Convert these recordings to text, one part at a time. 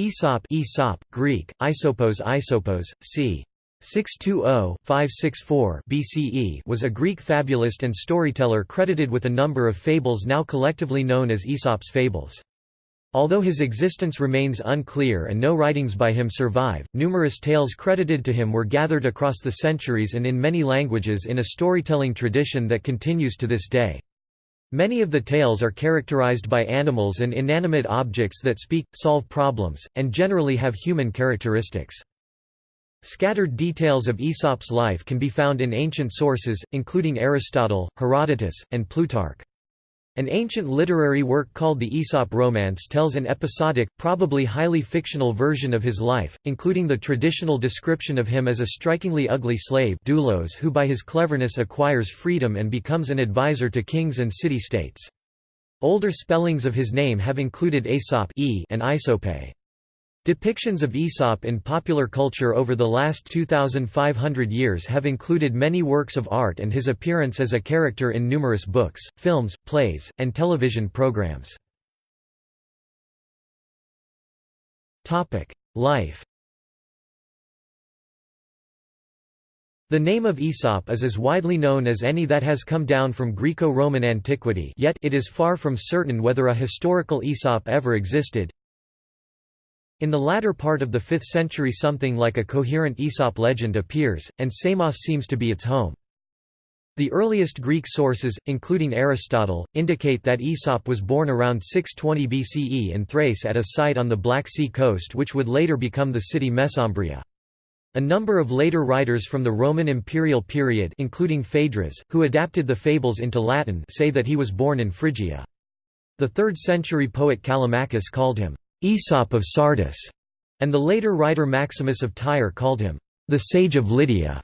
Aesop Aesop, Greek, Isopos Isopos, c. 620-564 BCE was a Greek fabulist and storyteller credited with a number of fables now collectively known as Aesop's fables. Although his existence remains unclear and no writings by him survive, numerous tales credited to him were gathered across the centuries and in many languages in a storytelling tradition that continues to this day. Many of the tales are characterized by animals and inanimate objects that speak, solve problems, and generally have human characteristics. Scattered details of Aesop's life can be found in ancient sources, including Aristotle, Herodotus, and Plutarch. An ancient literary work called the Aesop Romance tells an episodic, probably highly fictional version of his life, including the traditional description of him as a strikingly ugly slave doulos who by his cleverness acquires freedom and becomes an advisor to kings and city-states. Older spellings of his name have included Aesop e and Isope. Depictions of Aesop in popular culture over the last 2,500 years have included many works of art and his appearance as a character in numerous books, films, plays, and television programs. Life The name of Aesop is as widely known as any that has come down from Greco-Roman antiquity yet it is far from certain whether a historical Aesop ever existed, in the latter part of the 5th century something like a coherent Aesop legend appears, and Samos seems to be its home. The earliest Greek sources, including Aristotle, indicate that Aesop was born around 620 BCE in Thrace at a site on the Black Sea coast which would later become the city Mesembria. A number of later writers from the Roman imperial period including Phaedrus, who adapted the fables into Latin say that he was born in Phrygia. The 3rd century poet Callimachus called him Aesop of Sardis, and the later writer Maximus of Tyre called him the sage of Lydia.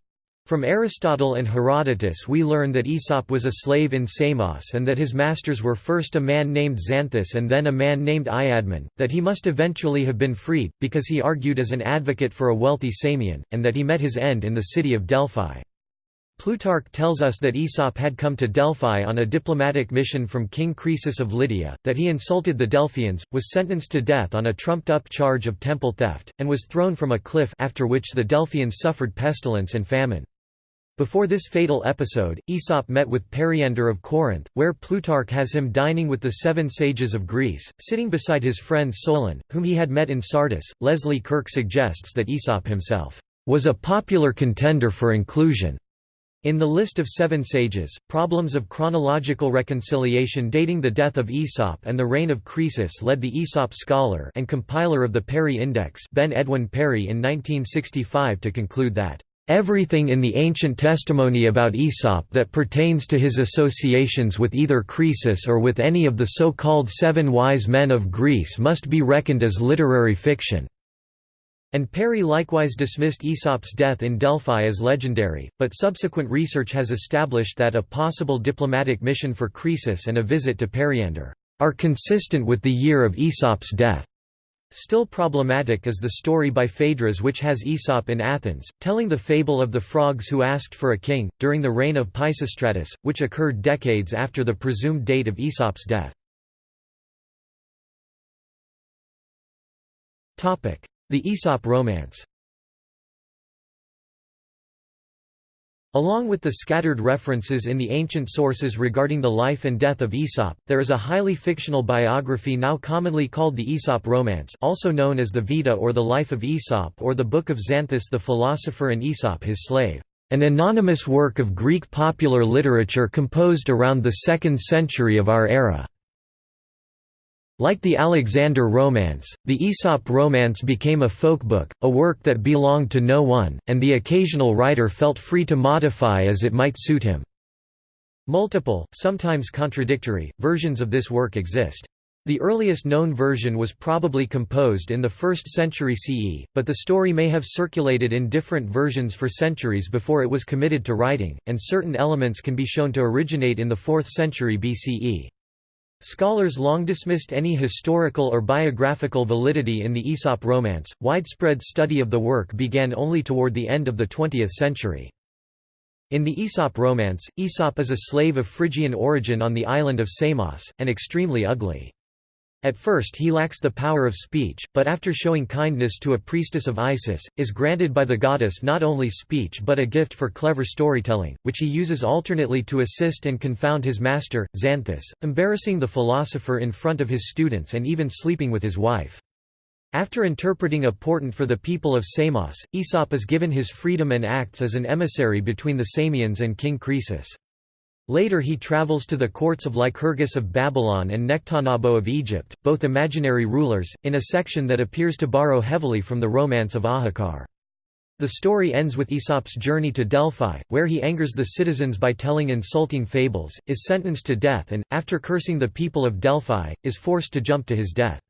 From Aristotle and Herodotus we learn that Aesop was a slave in Samos and that his masters were first a man named Xanthus and then a man named Iadmon, that he must eventually have been freed, because he argued as an advocate for a wealthy Samian, and that he met his end in the city of Delphi. Plutarch tells us that Aesop had come to Delphi on a diplomatic mission from King Croesus of Lydia, that he insulted the Delphians, was sentenced to death on a trumped-up charge of temple theft, and was thrown from a cliff after which the Delphians suffered pestilence and famine. Before this fatal episode, Aesop met with Periander of Corinth, where Plutarch has him dining with the seven sages of Greece, sitting beside his friend Solon, whom he had met in Sardis. Leslie Kurke suggests that Aesop himself was a popular contender for inclusion in the list of seven sages, problems of chronological reconciliation dating the death of Aesop and the reign of Croesus led the Aesop scholar and compiler of the Perry Index Ben Edwin Perry in 1965 to conclude that Everything in the ancient testimony about Aesop that pertains to his associations with either Croesus or with any of the so-called seven wise men of Greece must be reckoned as literary fiction. And Perry likewise dismissed Aesop's death in Delphi as legendary, but subsequent research has established that a possible diplomatic mission for Croesus and a visit to Periander are consistent with the year of Aesop's death. Still problematic is the story by Phaedrus which has Aesop in Athens, telling the fable of the frogs who asked for a king, during the reign of Pisistratus, which occurred decades after the presumed date of Aesop's death. The Aesop romance Along with the scattered references in the ancient sources regarding the life and death of Aesop, there is a highly fictional biography now commonly called the Aesop Romance also known as the Vita or the Life of Aesop or the Book of Xanthus the philosopher and Aesop his slave, an anonymous work of Greek popular literature composed around the 2nd century of our era. Like the Alexander Romance, the Aesop Romance became a folkbook, a work that belonged to no one, and the occasional writer felt free to modify as it might suit him. Multiple, sometimes contradictory, versions of this work exist. The earliest known version was probably composed in the 1st century CE, but the story may have circulated in different versions for centuries before it was committed to writing, and certain elements can be shown to originate in the 4th century BCE. Scholars long dismissed any historical or biographical validity in the Aesop romance. Widespread study of the work began only toward the end of the 20th century. In the Aesop romance, Aesop is a slave of Phrygian origin on the island of Samos, and extremely ugly. At first he lacks the power of speech, but after showing kindness to a priestess of Isis, is granted by the goddess not only speech but a gift for clever storytelling, which he uses alternately to assist and confound his master, Xanthus, embarrassing the philosopher in front of his students and even sleeping with his wife. After interpreting a portent for the people of Samos, Aesop is given his freedom and acts as an emissary between the Samians and King Croesus. Later he travels to the courts of Lycurgus of Babylon and Nectanebo of Egypt, both imaginary rulers, in a section that appears to borrow heavily from the romance of Ahikar. The story ends with Aesop's journey to Delphi, where he angers the citizens by telling insulting fables, is sentenced to death and, after cursing the people of Delphi, is forced to jump to his death.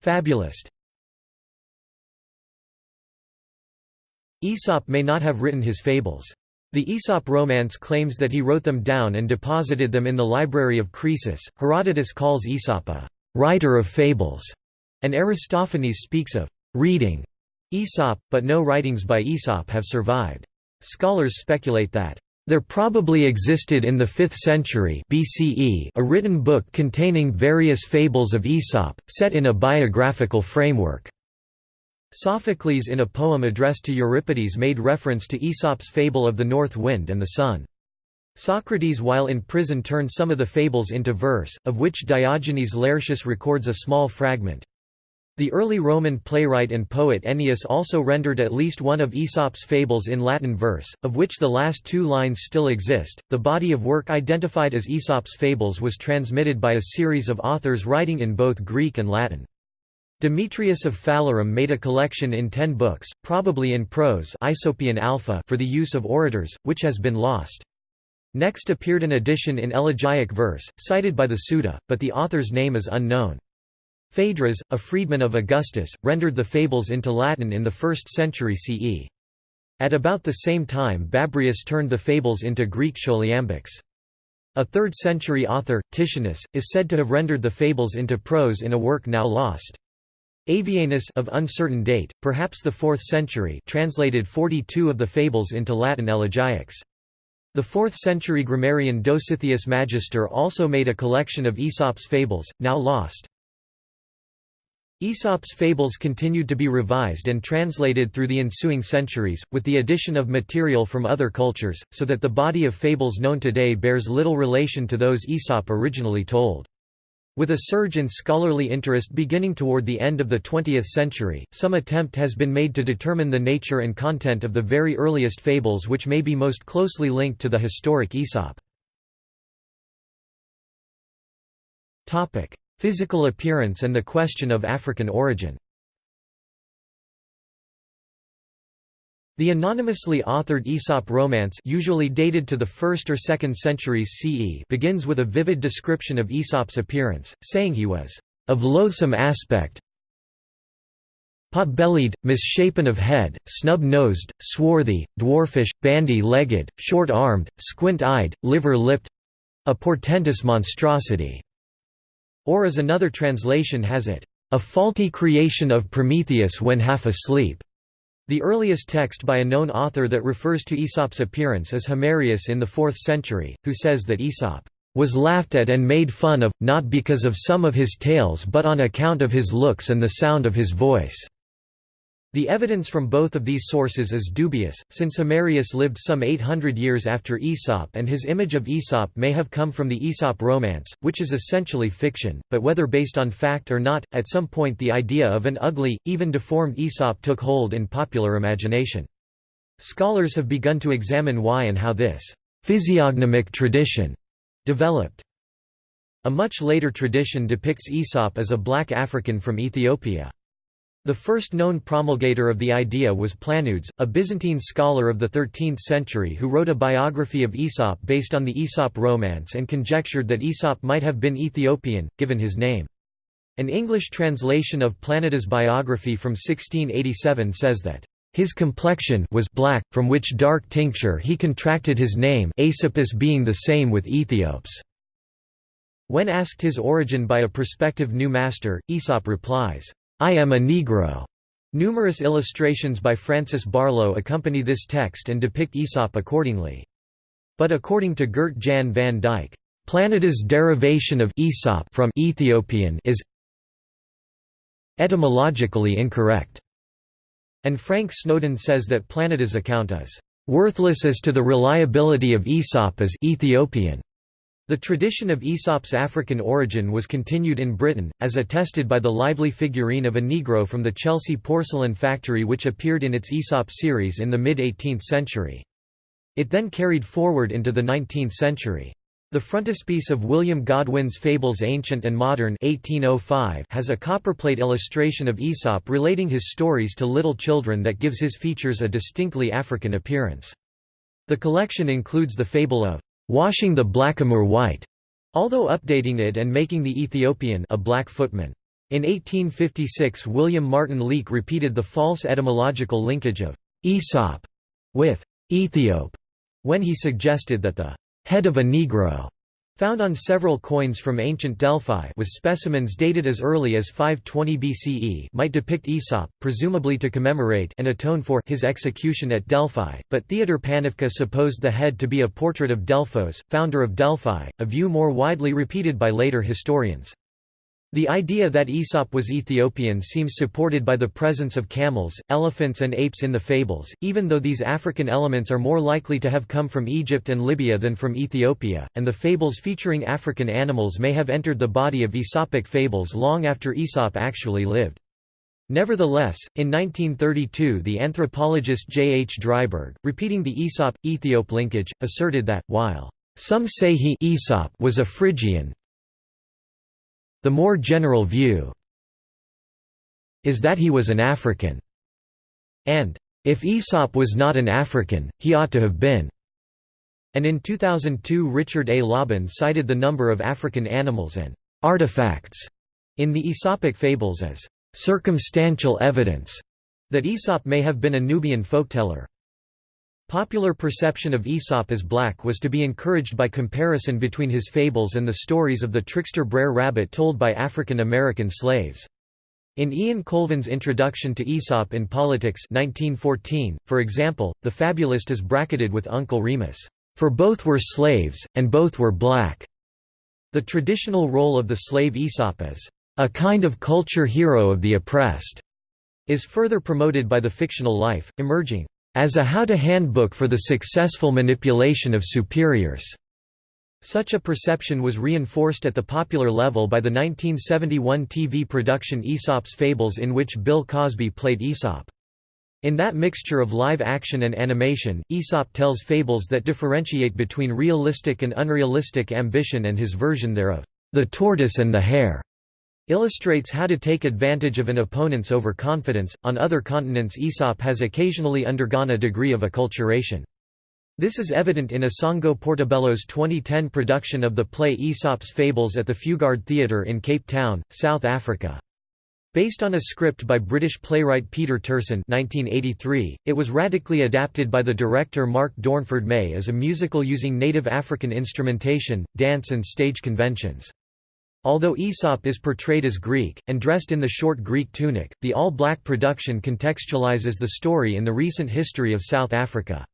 Fabulist Aesop may not have written his fables. The Aesop romance claims that he wrote them down and deposited them in the library of Croesus. Herodotus calls Aesop a writer of fables, and Aristophanes speaks of reading Aesop, but no writings by Aesop have survived. Scholars speculate that there probably existed in the 5th century BCE a written book containing various fables of Aesop, set in a biographical framework. Sophocles in a poem addressed to Euripides made reference to Aesop's fable of the north wind and the sun. Socrates while in prison turned some of the fables into verse, of which Diogenes Laertius records a small fragment. The early Roman playwright and poet Ennius also rendered at least one of Aesop's fables in Latin verse, of which the last two lines still exist. The body of work identified as Aesop's fables was transmitted by a series of authors writing in both Greek and Latin. Demetrius of Phalerum made a collection in ten books, probably in prose Aesopian Alpha for the use of orators, which has been lost. Next appeared an edition in elegiac verse, cited by the Suda, but the author's name is unknown. Phaedrus, a freedman of Augustus, rendered the fables into Latin in the 1st century CE. At about the same time Babrius turned the fables into Greek choliambics. A 3rd century author, Titianus, is said to have rendered the fables into prose in a work now lost. Avianus of uncertain date, perhaps the 4th century translated 42 of the fables into Latin elegiacs. The 4th century grammarian Dositheus Magister also made a collection of Aesop's fables, now lost. Aesop's fables continued to be revised and translated through the ensuing centuries, with the addition of material from other cultures, so that the body of fables known today bears little relation to those Aesop originally told. With a surge in scholarly interest beginning toward the end of the 20th century, some attempt has been made to determine the nature and content of the very earliest fables which may be most closely linked to the historic Aesop. Physical appearance and the question of African origin The anonymously authored Aesop romance usually dated to the 1st or 2nd centuries CE begins with a vivid description of Aesop's appearance, saying he was of loathsome aspect, pot-bellied, misshapen of head, snub-nosed, swarthy, dwarfish, bandy-legged, short-armed, squint-eyed, liver-lipped—a portentous monstrosity." Or as another translation has it, "...a faulty creation of Prometheus when half asleep." The earliest text by a known author that refers to Aesop's appearance is Himerius in the 4th century, who says that Aesop was laughed at and made fun of, not because of some of his tales but on account of his looks and the sound of his voice. The evidence from both of these sources is dubious, since Himerius lived some 800 years after Aesop and his image of Aesop may have come from the Aesop romance, which is essentially fiction, but whether based on fact or not, at some point the idea of an ugly, even deformed Aesop took hold in popular imagination. Scholars have begun to examine why and how this physiognomic tradition developed. A much later tradition depicts Aesop as a black African from Ethiopia. The first known promulgator of the idea was Planudes, a Byzantine scholar of the 13th century who wrote a biography of Aesop based on the Aesop romance and conjectured that Aesop might have been Ethiopian, given his name. An English translation of Planudes' biography from 1687 says that his complexion was black, from which dark tincture he contracted his name Aesopus being the same with Ethiops. When asked his origin by a prospective new master, Aesop replies, I am a Negro. Numerous illustrations by Francis Barlow accompany this text and depict Aesop accordingly. But according to Gert Jan van Dijk, Planudes' derivation of Aesop from Ethiopian is etymologically incorrect. And Frank Snowden says that Planudes' account is worthless as to the reliability of Aesop as Ethiopian. The tradition of Aesop's African origin was continued in Britain, as attested by the lively figurine of a Negro from the Chelsea porcelain factory which appeared in its Aesop series in the mid-18th century. It then carried forward into the 19th century. The frontispiece of William Godwin's Fables Ancient and Modern 1805 has a copperplate illustration of Aesop relating his stories to little children that gives his features a distinctly African appearance. The collection includes the fable of washing the blackamoor white, although updating it and making the Ethiopian a black footman. In 1856 William Martin Leake repeated the false etymological linkage of Aesop with Ethiop when he suggested that the head of a Negro Found on several coins from ancient Delphi with specimens dated as early as 520 BCE might depict Aesop, presumably to commemorate and atone for his execution at Delphi, but Theodor Panofka supposed the head to be a portrait of Delphos, founder of Delphi, a view more widely repeated by later historians. The idea that Aesop was Ethiopian seems supported by the presence of camels, elephants and apes in the fables, even though these African elements are more likely to have come from Egypt and Libya than from Ethiopia, and the fables featuring African animals may have entered the body of Aesopic fables long after Aesop actually lived. Nevertheless, in 1932 the anthropologist J. H. Driberg, repeating the Aesop-Ethiop linkage, asserted that, while some say he Aesop was a Phrygian, the more general view is that he was an African, and if Aesop was not an African, he ought to have been. And in 2002 Richard A. Lobban cited the number of African animals and artifacts in the Aesopic fables as circumstantial evidence that Aesop may have been a Nubian folkteller. Popular perception of Aesop as black was to be encouraged by comparison between his fables and the stories of the trickster Brer Rabbit told by African American slaves. In Ian Colvin's introduction to Aesop in Politics 1914, for example, the fabulist is bracketed with Uncle Remus, "...for both were slaves, and both were black." The traditional role of the slave Aesop as, "...a kind of culture hero of the oppressed," is further promoted by the fictional life, emerging as a how-to handbook for the successful manipulation of superiors. Such a perception was reinforced at the popular level by the 1971 TV production Aesop's Fables in which Bill Cosby played Aesop. In that mixture of live action and animation, Aesop tells fables that differentiate between realistic and unrealistic ambition and his version thereof, The Tortoise and the Hare illustrates how to take advantage of an opponent's overconfidence. On other continents, Aesop has occasionally undergone a degree of acculturation. This is evident in Isango Portobello's 2010 production of the play Aesop's Fables at the Fugard Theatre in Cape Town, South Africa. Based on a script by British playwright Peter Terson 1983, it was radically adapted by the director Mark Dornford May as a musical using native African instrumentation, dance and stage conventions. Although Aesop is portrayed as Greek, and dressed in the short Greek tunic, the all-black production contextualizes the story in the recent history of South Africa.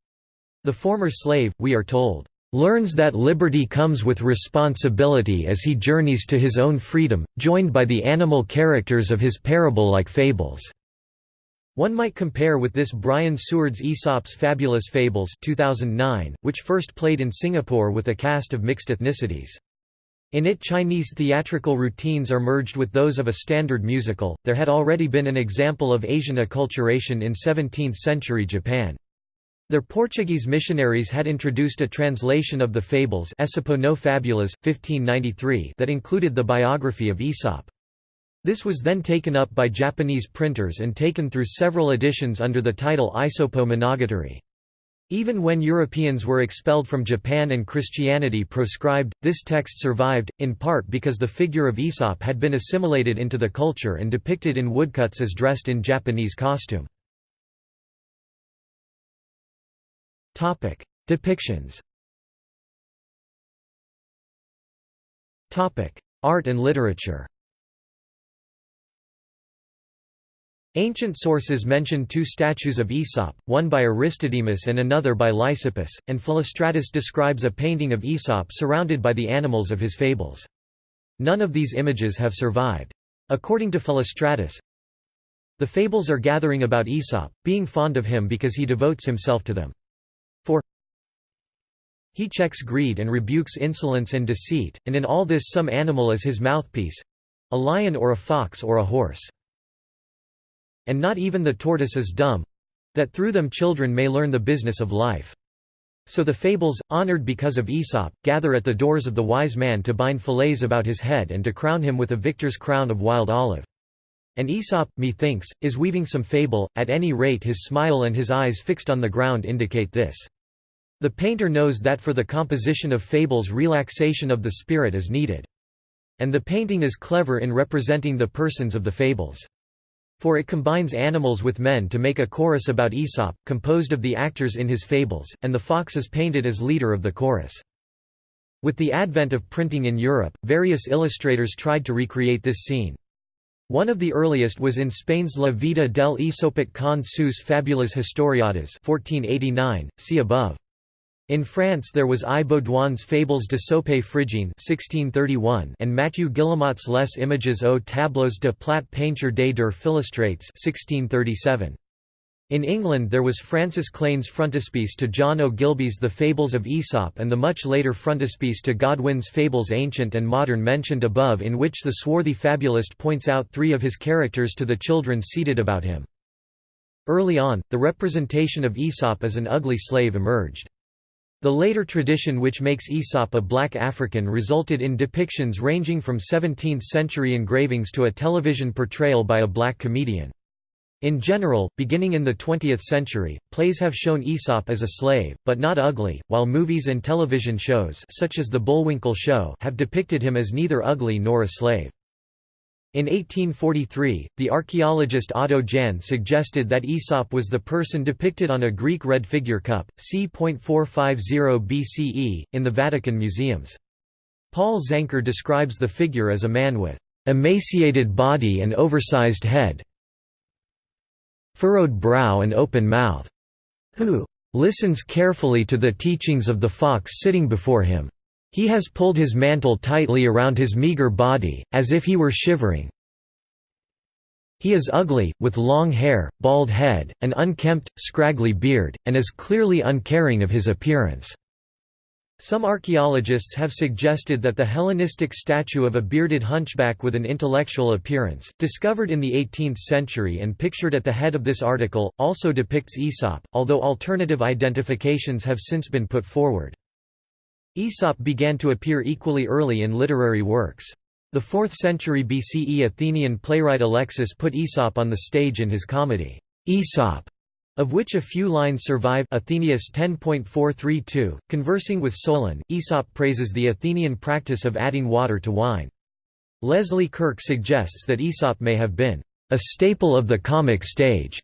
The former slave, we are told, "...learns that liberty comes with responsibility as he journeys to his own freedom, joined by the animal characters of his parable-like fables." One might compare with this Brian Seward's Aesop's Fabulous Fables 2009, which first played in Singapore with a cast of mixed ethnicities. In it Chinese theatrical routines are merged with those of a standard musical. There had already been an example of Asian acculturation in 17th-century Japan. Their Portuguese missionaries had introduced a translation of the fables no Fabulas, 1593 that included the biography of Aesop. This was then taken up by Japanese printers and taken through several editions under the title Isopo Monogatari. Even when Europeans were expelled from Japan and Christianity proscribed, this text survived, in part because the figure of Aesop had been assimilated into the culture and depicted in woodcuts as dressed in Japanese costume. Depictions Art and literature Ancient sources mention two statues of Aesop, one by Aristodemus and another by Lysippus, and Philostratus describes a painting of Aesop surrounded by the animals of his fables. None of these images have survived. According to Philostratus, the fables are gathering about Aesop, being fond of him because he devotes himself to them. For he checks greed and rebukes insolence and deceit, and in all this some animal is his mouthpiece—a lion or a fox or a horse. And not even the tortoise is dumb that through them children may learn the business of life. So the fables, honored because of Aesop, gather at the doors of the wise man to bind fillets about his head and to crown him with a victor's crown of wild olive. And Aesop, methinks, is weaving some fable, at any rate his smile and his eyes fixed on the ground indicate this. The painter knows that for the composition of fables relaxation of the spirit is needed. And the painting is clever in representing the persons of the fables. For it combines animals with men to make a chorus about Aesop, composed of the actors in his fables, and the fox is painted as leader of the chorus. With the advent of printing in Europe, various illustrators tried to recreate this scene. One of the earliest was in Spain's La Vida del Aesopic con sus fabulas historiadas 1489, see above. In France there was I. Baudouin's Fables de Sope Phrygienne 1631 and Mathieu Guillemot's Les Images aux tableaux de plate peinture des der Philostrates 1637. In England there was Francis Cleyn's frontispiece to John Ogilby's The Fables of Aesop and the much later frontispiece to Godwin's Fables Ancient and Modern mentioned above in which the swarthy fabulist points out three of his characters to the children seated about him. Early on, the representation of Aesop as an ugly slave emerged. The later tradition which makes Aesop a black African resulted in depictions ranging from 17th-century engravings to a television portrayal by a black comedian. In general, beginning in the 20th century, plays have shown Aesop as a slave, but not ugly, while movies and television shows such as The Bullwinkle Show have depicted him as neither ugly nor a slave. In 1843, the archaeologist Otto Jahn suggested that Aesop was the person depicted on a Greek red figure cup, c.450 BCE, in the Vatican museums. Paul Zanker describes the figure as a man with emaciated body and oversized head, furrowed brow and open mouth, who listens carefully to the teachings of the fox sitting before him. He has pulled his mantle tightly around his meager body, as if he were shivering. He is ugly, with long hair, bald head, an unkempt, scraggly beard, and is clearly uncaring of his appearance. Some archaeologists have suggested that the Hellenistic statue of a bearded hunchback with an intellectual appearance, discovered in the 18th century and pictured at the head of this article, also depicts Aesop, although alternative identifications have since been put forward. Aesop began to appear equally early in literary works. The 4th century BCE Athenian playwright Alexis put Aesop on the stage in his comedy, Aesop, of which a few lines survive Athenaeus 10.432, conversing with Solon, Aesop praises the Athenian practice of adding water to wine. Leslie Kurke suggests that Aesop may have been a staple of the comic stage.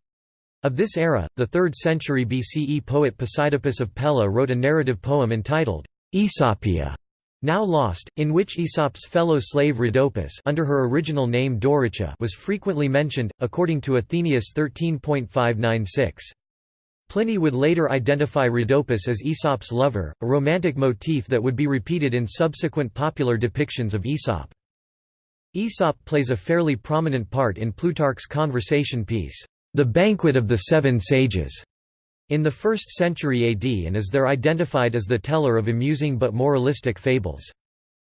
Of this era, the 3rd century BCE poet Posidippus of Pella wrote a narrative poem entitled Aesopia, now lost, in which Aesop's fellow slave Rhodopis under her original name Doricha was frequently mentioned, according to Athenaeus 13.596. Pliny would later identify Rhodopis as Aesop's lover, a romantic motif that would be repeated in subsequent popular depictions of Aesop. Aesop plays a fairly prominent part in Plutarch's conversation piece, The Banquet of the Seven Sages, in the 1st century AD and is there identified as the teller of amusing but moralistic fables.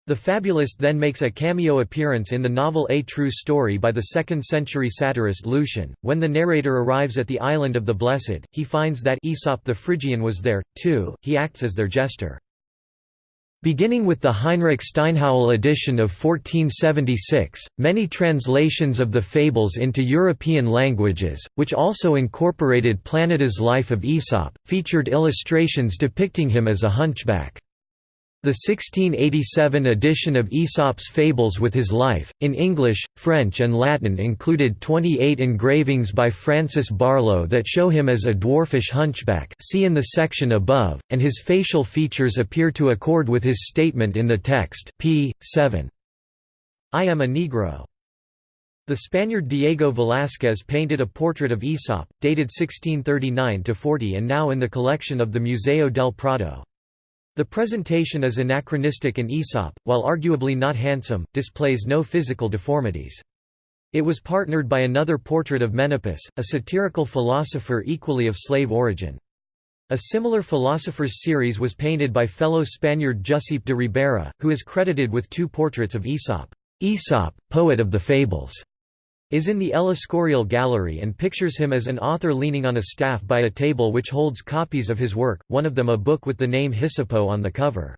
The fabulist then makes a cameo appearance in the novel A True Story by the 2nd century satirist Lucian. When the narrator arrives at the island of the Blessed, he finds that Aesop the Phrygian was there, too, he acts as their jester. Beginning with the Heinrich Steinhöwel edition of 1476, many translations of the fables into European languages, which also incorporated Planudes' life of Aesop, featured illustrations depicting him as a hunchback. The 1687 edition of Aesop's Fables with his life, in English, French and Latin included 28 engravings by Francis Barlow that show him as a dwarfish hunchback see in the section above, and his facial features appear to accord with his statement in the text p. 7. I am a Negro. The Spaniard Diego Velázquez painted a portrait of Aesop, dated 1639–40 and now in the collection of the Museo del Prado. The presentation is anachronistic and Aesop, while arguably not handsome, displays no physical deformities. It was partnered by another portrait of Menippus, a satirical philosopher equally of slave origin. A similar philosophers series was painted by fellow Spaniard Giuseppe de Ribera, who is credited with two portraits of Aesop. Aesop, poet of the fables, is in the El Escorial Gallery and pictures him as an author leaning on a staff by a table which holds copies of his work, one of them a book with the name Hisipo on the cover.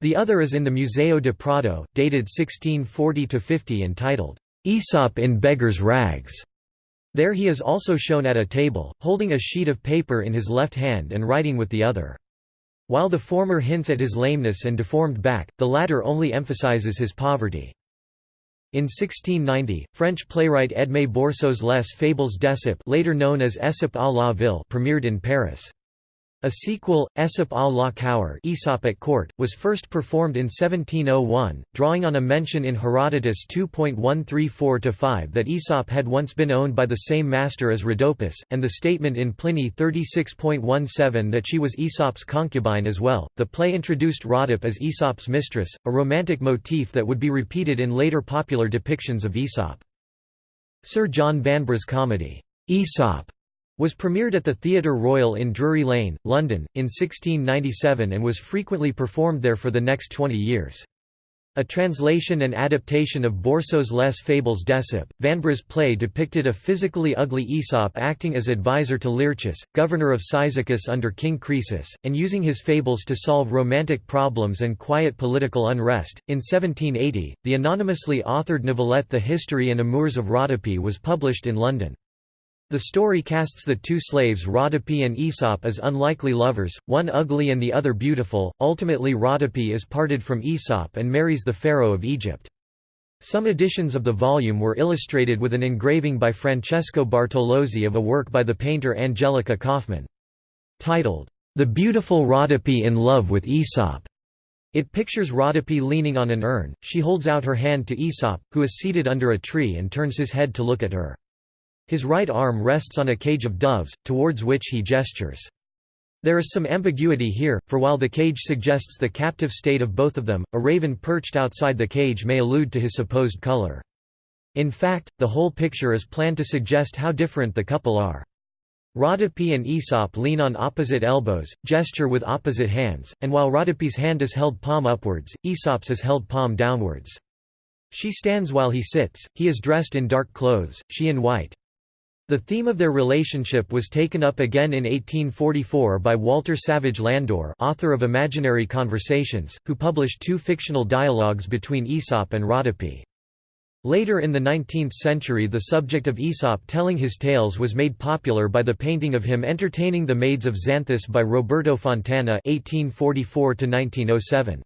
The other is in the Museo de Prado, dated 1640–50 entitled, Aesop in beggar's rags. There he is also shown at a table, holding a sheet of paper in his left hand and writing with the other. While the former hints at his lameness and deformed back, the latter only emphasizes his poverty. In 1690, French playwright Edmé Boursault's Les Fables d'Ésope later known as Ésope à la Ville premiered in Paris. A sequel, Aesop à la Cour Aesop at Court, was first performed in 1701, drawing on a mention in Herodotus 2.134-5 that Aesop had once been owned by the same master as Rhodopis, and the statement in Pliny 36.17 that she was Aesop's concubine as well. The play introduced Rhodope as Aesop's mistress, a romantic motif that would be repeated in later popular depictions of Aesop. Sir John Vanbrugh's comedy, Aesop was premiered at the Theatre Royal in Drury Lane, London, in 1697 and was frequently performed there for the next 20 years. A translation and adaptation of Boursault's Les Fables d'Ésope, Vanbrugh's play depicted a physically ugly Aesop acting as advisor to Laertius, governor of Cyzicus under King Croesus, and using his fables to solve romantic problems and quiet political unrest. In 1780, the anonymously authored novelette The History and Amours of Rhodope was published in London. The story casts the two slaves Rhodope and Aesop as unlikely lovers, one ugly and the other beautiful. Ultimately, Rhodope is parted from Aesop and marries the pharaoh of Egypt. Some editions of the volume were illustrated with an engraving by Francesco Bartolozzi of a work by the painter Angelica Kauffmann. Titled, The Beautiful Rhodope in Love with Aesop. It pictures Rhodope leaning on an urn, she holds out her hand to Aesop, who is seated under a tree and turns his head to look at her. His right arm rests on a cage of doves, towards which he gestures. There is some ambiguity here, for while the cage suggests the captive state of both of them, a raven perched outside the cage may allude to his supposed color. In fact, the whole picture is planned to suggest how different the couple are. Rhodope and Aesop lean on opposite elbows, gesture with opposite hands, and while Rhodope's hand is held palm upwards, Aesop's is held palm downwards. She stands while he sits, he is dressed in dark clothes, she in white. The theme of their relationship was taken up again in 1844 by Walter Savage Landor author of Imaginary Conversations, who published two fictional dialogues between Aesop and Rhodope. Later in the 19th century the subject of Aesop telling his tales was made popular by the painting of him entertaining the Maids of Xanthus by Roberto Fontana 1844 -1907.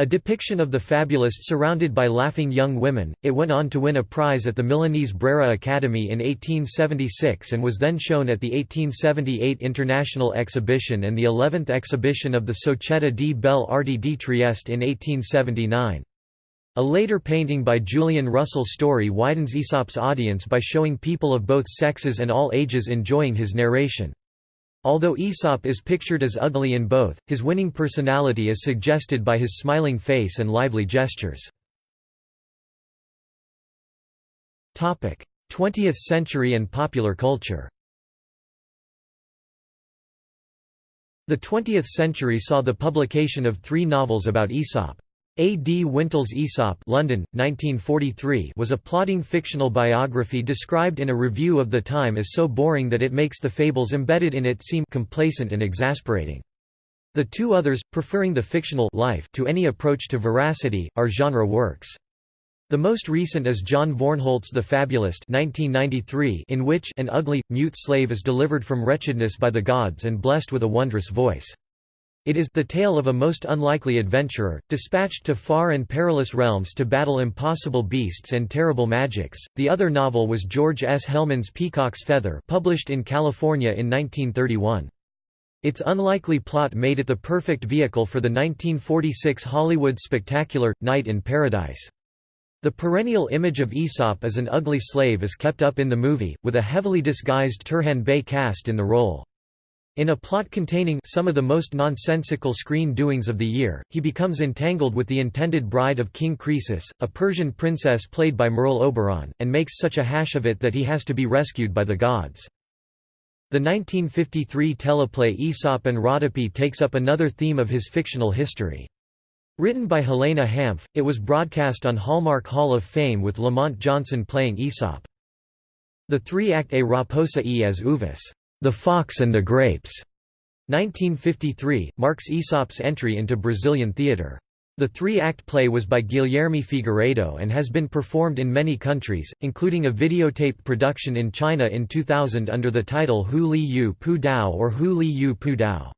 A depiction of the fabulist surrounded by laughing young women, it went on to win a prize at the Milanese Brera Academy in 1876 and was then shown at the 1878 International Exhibition and the 11th exhibition of the Società di Belle Arti di Trieste in 1879. A later painting by Julian Russell Story widens Aesop's audience by showing people of both sexes and all ages enjoying his narration. Although Aesop is pictured as ugly in both, his winning personality is suggested by his smiling face and lively gestures. 20th century and popular culture The 20th century saw the publication of three novels about Aesop. A. D. Wintle's Aesop London, 1943 was a plotting fictional biography described in a review of the time as so boring that it makes the fables embedded in it seem complacent and exasperating. The two others, preferring the fictional life to any approach to veracity, are genre works. The most recent is John Vornholt's The Fabulist 1993 in which an ugly, mute slave is delivered from wretchedness by the gods and blessed with a wondrous voice. It is the tale of a most unlikely adventurer, dispatched to far and perilous realms to battle impossible beasts and terrible magics. The other novel was George S. Hellman's Peacock's Feather, published in California in 1931. Its unlikely plot made it the perfect vehicle for the 1946 Hollywood spectacular Night in Paradise. The perennial image of Aesop as an ugly slave is kept up in the movie, with a heavily disguised Turhan Bey cast in the role. In a plot containing some of the most nonsensical screen doings of the year, he becomes entangled with the intended bride of King Croesus, a Persian princess played by Merle Oberon, and makes such a hash of it that he has to be rescued by the gods. The 1953 teleplay Aesop and Rhodope takes up another theme of his fictional history. Written by Helene Hanff, it was broadcast on Hallmark Hall of Fame with Lamont Johnson playing Aesop. The three-act A Raposa e as Uvas, The Fox and the Grapes, 1953, marks Aesop's entry into Brazilian theatre. The three-act play was by Guilherme Figueiredo and has been performed in many countries, including a videotaped production in China in 2000 under the title Hu Li Yu Pu Dao or Hu Li Yu Pu Dao.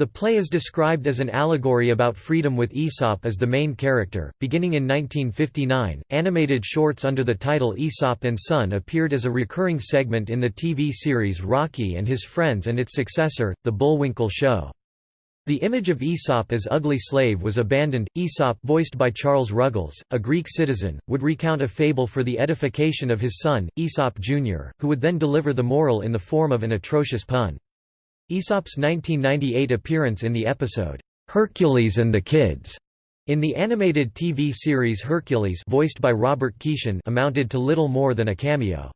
The play is described as an allegory about freedom with Aesop as the main character. Beginning in 1959, animated shorts under the title Aesop and Son appeared as a recurring segment in the TV series Rocky and His Friends and its successor, The Bullwinkle Show. The image of Aesop as ugly slave was abandoned. Aesop, voiced by Charles Ruggles, a Greek citizen, would recount a fable for the edification of his son, Aesop Jr., who would then deliver the moral in the form of an atrocious pun. Aesop's 1998 appearance in the episode, "'Hercules and the Kids' in the animated TV series Hercules voiced by Robert Keeshan amounted to little more than a cameo.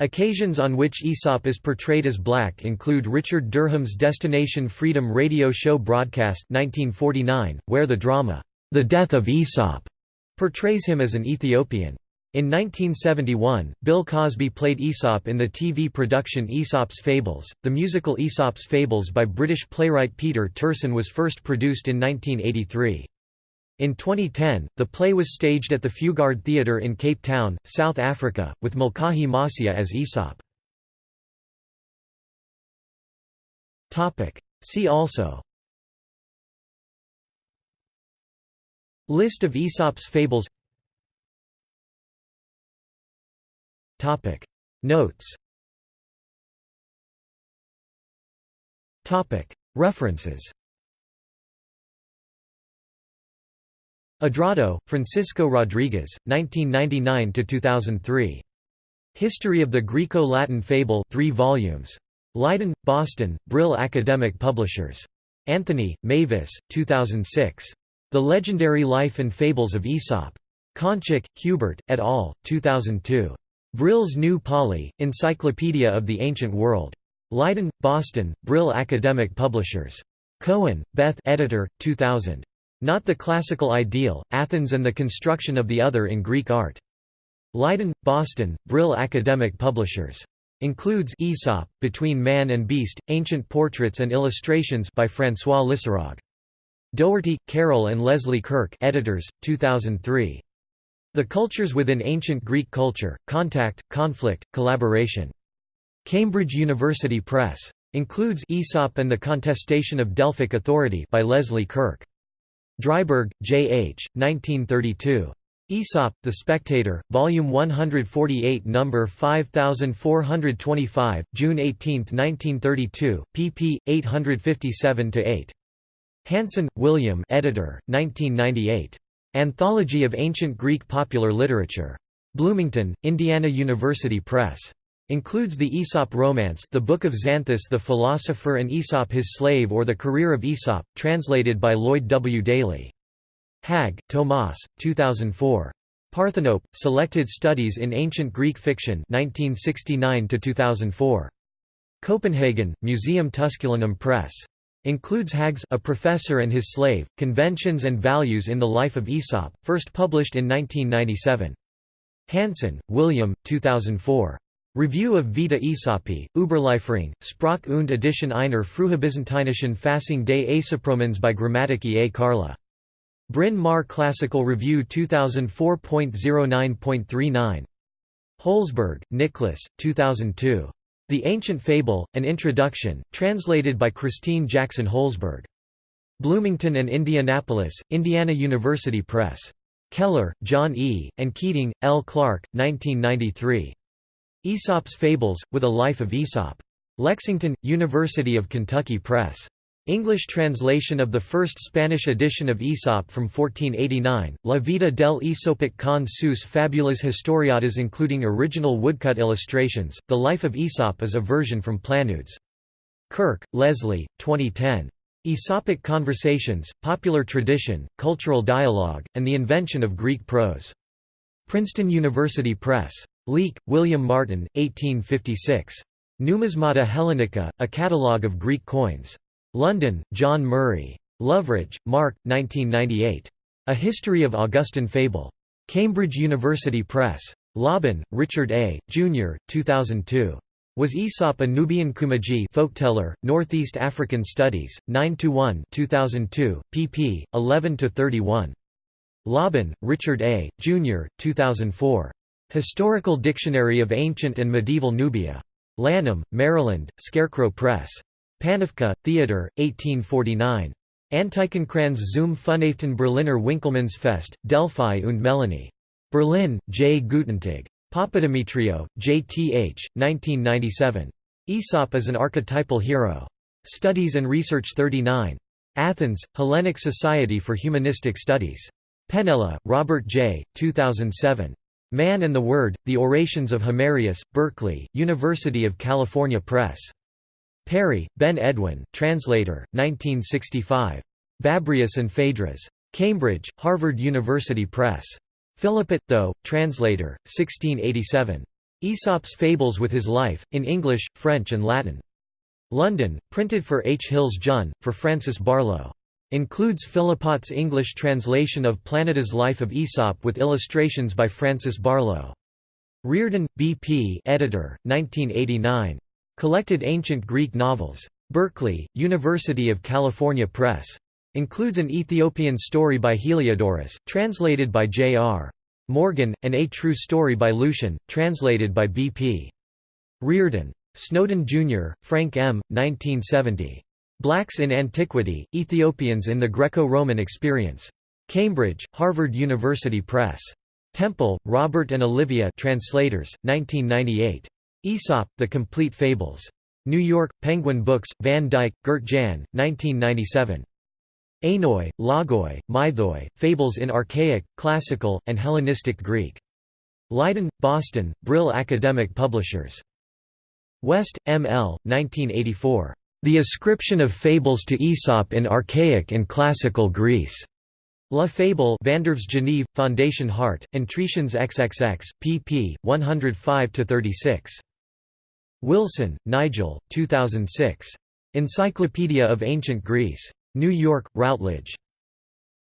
Occasions on which Aesop is portrayed as black include Richard Durham's Destination Freedom radio show broadcast 1949, where the drama, The Death of Aesop, portrays him as an Ethiopian. In 1971, Bill Cosby played Aesop in the TV production Aesop's Fables. The musical Aesop's Fables by British playwright Peter Terson was first produced in 1983. In 2010, the play was staged at the Fugard Theatre in Cape Town, South Africa, with Mhlekahi Mosiea as Aesop. See also List of Aesop's fables Topic Notes Topic References Adrado, Francisco Rodriguez, 1999–2003. History of the Greco-Latin Fable 3 volumes. Leiden, Boston, Brill Academic Publishers. Anthony, Mavis, 2006. The Legendary Life and Fables of Aesop. Cancik, Hubert, et al., 2002. Brill's New Pauly, Encyclopedia of the Ancient World. Leiden, Boston, Brill Academic Publishers. Cohen, Beth editor, 2000. Not the Classical Ideal, Athens and the Construction of the Other in Greek Art. Leiden, Boston, Brill Academic Publishers. Includes Aesop, Between Man and Beast, Ancient Portraits and Illustrations by François Lissarrague. Dougherty, Carol and Leslie Kurke editors, 2003. The Cultures Within Ancient Greek Culture, Contact, Conflict, Collaboration. Cambridge University Press. Includes Aesop and the Contestation of Delphic Authority by Leslie Kurke. Driberg, J. H., 1932. Aesop, The Spectator, Volume 148 No. 5425, June 18, 1932, pp. 857–8. Hansen, William editor, 1998. Anthology of Ancient Greek Popular Literature. Bloomington, Indiana University Press. Includes the Aesop Romance the Book of Xanthus the Philosopher and Aesop his Slave or The Career of Aesop, translated by Lloyd W. Daly. Hägg, Tomas, 2004. Parthenope, Selected Studies in Ancient Greek Fiction 1969–2004. Copenhagen, Museum Tusculanum Press. Includes Hagg's A Professor and His Slave, Conventions and Values in the Life of Aesop, first published in 1997. Hansen, William, 2004. Review of Vita Aesopi, Überlieferung, Sprach und Edition einer frühbyzantinischen Fassung des Aesopromens by Grammatiki A. Karla. Bryn Mawr Classical Review 2004.09.39. Holzberg, Nicholas, 2002. The Ancient Fable, An Introduction, translated by Christine Jackson Holzberg. Bloomington and Indianapolis, Indiana University Press. Keller, John E., and Keating, L. Clark, 1993. Aesop's Fables, with a Life of Aesop. Lexington, University of Kentucky Press. English translation of the first Spanish edition of Aesop from 1489, La vida del Aesopic con sus fabulas historiadas including original woodcut illustrations, The Life of Aesop is a version from Planudes. Kurke, Leslie, 2010. Aesopic Conversations, Popular Tradition, Cultural Dialogue, and the Invention of Greek Prose. Princeton University Press. Leake, William Martin, 1856. Numismata Hellenica, a catalogue of Greek coins. London, John Murray. Loveridge, Mark, 1998. A History of Augustan Fable. Cambridge University Press. Lobban, Richard A., Jr., 2002. Was Aesop a Nubian Kummaji folkteller, Northeast African Studies, 9–1 2002, pp. 11–31. Lobban, Richard A., Jr., 2004. Historical Dictionary of Ancient and Medieval Nubia. Lanham, Maryland, Scarecrow Press. Panofka, Theodor, 1849. Antikenkranz zum Funaften Berliner Winckelmannsfest, Delphi und Melaine. Berlin, J. Guttentag. Papademetrio, J. T. H., 1997. Aesop as an archetypal hero. Studies and Research 39. Athens, Hellenic Society for Humanistic Studies. Penella, Robert J., 2007. Man and the Word, The Orations of Himerius, Berkeley, University of California Press. Perry, Ben Edwin translator, 1965. Babrius and Phaedrus. Cambridge, Harvard University Press. Philippot, though, translator, 1687. Aesop's Fables with His Life, in English, French and Latin. London, printed for H. Hills Junn, for Francis Barlow. Includes Philippot's English translation of Planudes' Life of Aesop with illustrations by Francis Barlow. Reardon, B. P. editor, 1989. Collected Ancient Greek Novels. Berkeley, University of California Press. Includes an Ethiopian story by Heliodorus, translated by J. R. Morgan, and A True Story by Lucian, translated by B. P. Reardon. Snowden, Jr., Frank M., 1970. Blacks in Antiquity, Ethiopians in the Greco-Roman Experience. Cambridge, Harvard University Press. Temple, Robert and Olivia translators, 1998. Aesop, The Complete Fables. New York, Penguin Books, Van Dijk, Gert Jan, 1997. Ainoi, Logoi, Mythoi, Fables in Archaic, Classical, and Hellenistic Greek. Leiden, Boston, Brill Academic Publishers. West, M. L., 1984. The Ascription of Fables to Aesop in Archaic and Classical Greece. La Fable Vandœuvres Geneve, Foundation Hardt, and Tretians XXX, pp. 105–36. Wilson, Nigel, 2006. Encyclopedia of Ancient Greece. New York, Routledge.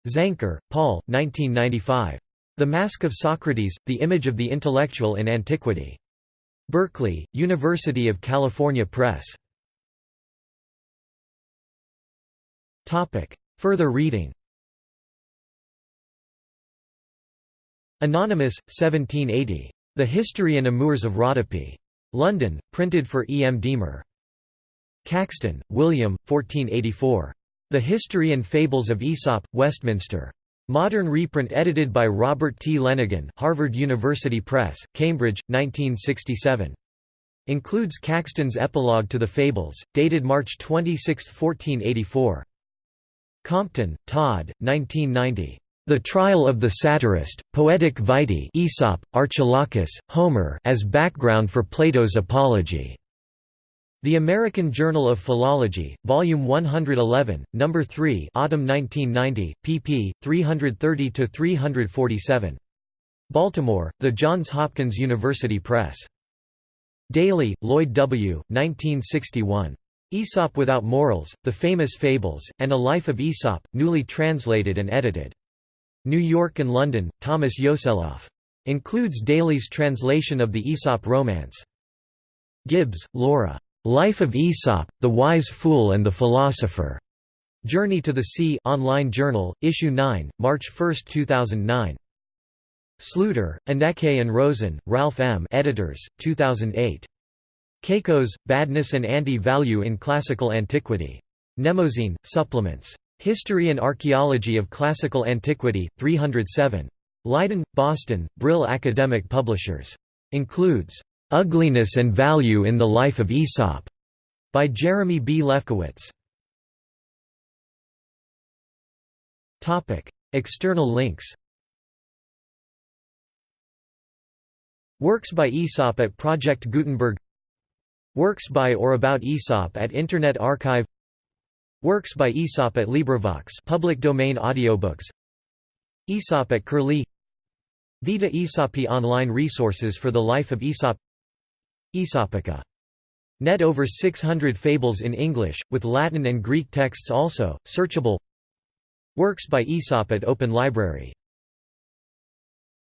Zanker, Paul 1995. The Mask of Socrates, The Image of the Intellectual in Antiquity. Berkeley, University of California Press. Further reading Anonymous, 1780. The History and Amours of Rhodope. London, printed for E. M. Diemer. Caxton, William, 1484. The History and Fables of Aesop, Westminster. Modern reprint edited by Robert T. Lenaghan Harvard University Press, Cambridge, 1967. Includes Caxton's epilogue to the Fables, dated March 26, 1484. Compton, Todd, 1990. The Trial of the Satirist, Poetic Vitae Aesop, Archilochus, Homer as background for Plato's Apology. The American Journal of Philology, Volume 111, No. 3 Autumn 1990, pp. 330–347. Baltimore, The Johns Hopkins University Press. Daly, Lloyd W., 1961. Aesop Without Morals, The Famous Fables, and A Life of Aesop, newly translated and edited. New York and London, Thomas Yoseloff. Includes Daly's translation of the Aesop romance. Gibbs, Laura. Life of Aesop, The Wise Fool and the Philosopher. Journey to the Sea online journal, issue 9, March 1, 2009. Sluiter, Anneke and Rosen, Ralph M. Editors, 2008. Kakos, Badness and Anti-Value in Classical Antiquity. Mnemosyne, Supplements. History and Archaeology of Classical Antiquity, 307. Leiden, Boston, Brill Academic Publishers. Includes, "'Ugliness and Value in the Life of Aesop' by Jeremy B. Lefkowitz. External links Works by Aesop at Project Gutenberg Works by or about Aesop at Internet Archive Works by Aesop at LibriVox. Public domain audiobooks. Aesop at Curlie. Vita Aesopi online resources for the life of Aesop. Aesopica. Net over 600 fables in English, with Latin and Greek texts also, searchable. Works by Aesop at Open Library